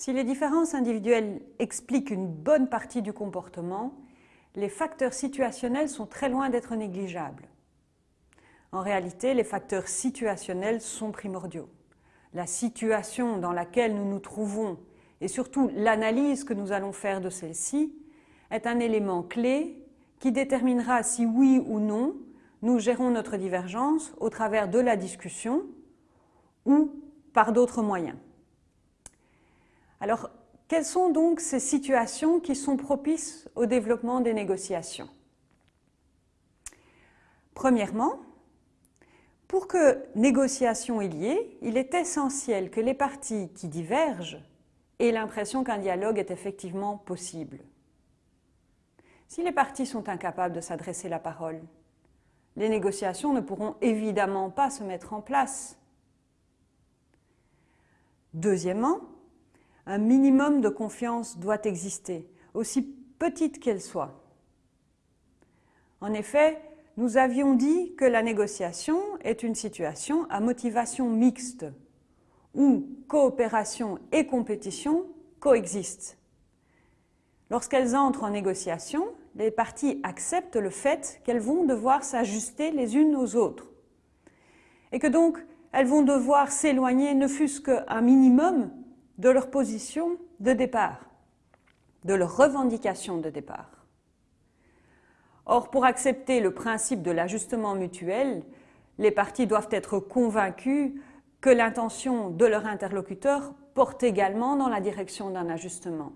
Si les différences individuelles expliquent une bonne partie du comportement, les facteurs situationnels sont très loin d'être négligeables. En réalité, les facteurs situationnels sont primordiaux. La situation dans laquelle nous nous trouvons et surtout l'analyse que nous allons faire de celle-ci est un élément clé qui déterminera si oui ou non nous gérons notre divergence au travers de la discussion ou par d'autres moyens. Alors, quelles sont donc ces situations qui sont propices au développement des négociations? Premièrement, pour que négociation ait lieu, il est essentiel que les parties qui divergent aient l'impression qu'un dialogue est effectivement possible. Si les parties sont incapables de s'adresser la parole, les négociations ne pourront évidemment pas se mettre en place. Deuxièmement, un minimum de confiance doit exister, aussi petite qu'elle soit. En effet, nous avions dit que la négociation est une situation à motivation mixte, où coopération et compétition coexistent. Lorsqu'elles entrent en négociation, les parties acceptent le fait qu'elles vont devoir s'ajuster les unes aux autres et que donc elles vont devoir s'éloigner ne fût-ce qu'un minimum de leur position de départ, de leur revendication de départ. Or, pour accepter le principe de l'ajustement mutuel, les parties doivent être convaincues que l'intention de leur interlocuteur porte également dans la direction d'un ajustement.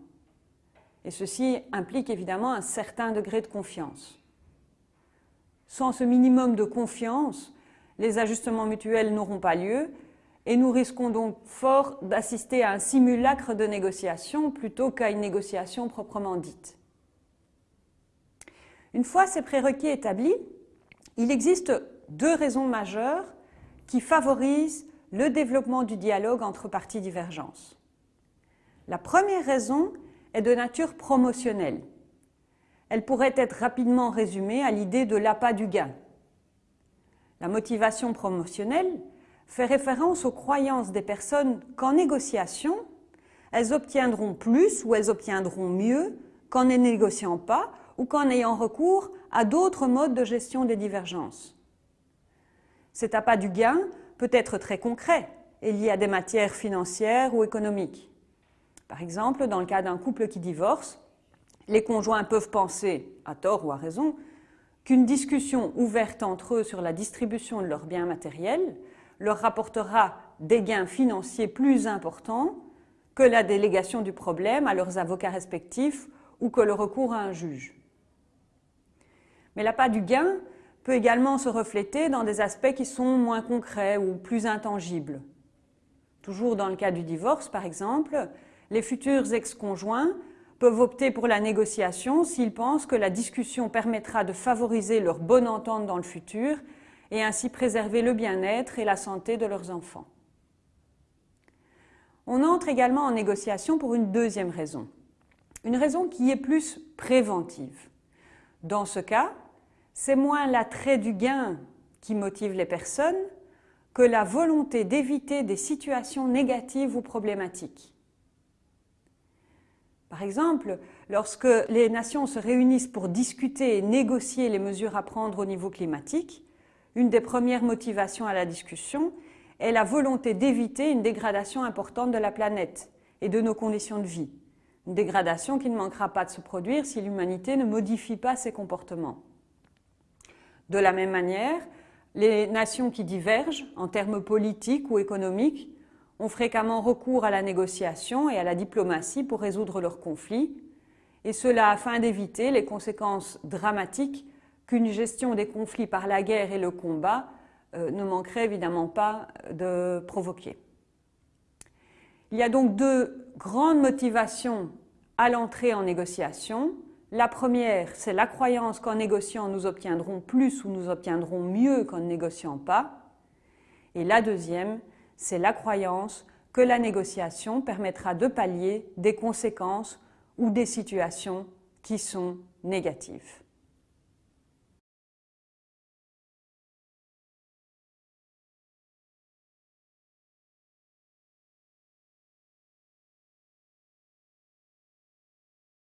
Et ceci implique évidemment un certain degré de confiance. Sans ce minimum de confiance, les ajustements mutuels n'auront pas lieu et nous risquons donc fort d'assister à un simulacre de négociation plutôt qu'à une négociation proprement dite. Une fois ces prérequis établis, il existe deux raisons majeures qui favorisent le développement du dialogue entre parties divergentes. La première raison est de nature promotionnelle. Elle pourrait être rapidement résumée à l'idée de l'appât du gain. La motivation promotionnelle fait référence aux croyances des personnes qu'en négociation, elles obtiendront plus ou elles obtiendront mieux qu'en ne négociant pas ou qu'en ayant recours à d'autres modes de gestion des divergences. Cet appât du gain peut être très concret et lié à des matières financières ou économiques. Par exemple, dans le cas d'un couple qui divorce, les conjoints peuvent penser, à tort ou à raison, qu'une discussion ouverte entre eux sur la distribution de leurs biens matériels leur rapportera des gains financiers plus importants que la délégation du problème à leurs avocats respectifs ou que le recours à un juge. Mais l'appât du gain peut également se refléter dans des aspects qui sont moins concrets ou plus intangibles. Toujours dans le cas du divorce, par exemple, les futurs ex-conjoints peuvent opter pour la négociation s'ils pensent que la discussion permettra de favoriser leur bonne entente dans le futur et ainsi préserver le bien-être et la santé de leurs enfants. On entre également en négociation pour une deuxième raison, une raison qui est plus préventive. Dans ce cas, c'est moins l'attrait du gain qui motive les personnes que la volonté d'éviter des situations négatives ou problématiques. Par exemple, lorsque les nations se réunissent pour discuter et négocier les mesures à prendre au niveau climatique, une des premières motivations à la discussion est la volonté d'éviter une dégradation importante de la planète et de nos conditions de vie. Une dégradation qui ne manquera pas de se produire si l'humanité ne modifie pas ses comportements. De la même manière, les nations qui divergent en termes politiques ou économiques ont fréquemment recours à la négociation et à la diplomatie pour résoudre leurs conflits, et cela afin d'éviter les conséquences dramatiques qu'une gestion des conflits par la guerre et le combat euh, ne manquerait évidemment pas de provoquer. Il y a donc deux grandes motivations à l'entrée en négociation. La première, c'est la croyance qu'en négociant, nous obtiendrons plus ou nous obtiendrons mieux qu'en ne négociant pas. Et la deuxième, c'est la croyance que la négociation permettra de pallier des conséquences ou des situations qui sont négatives.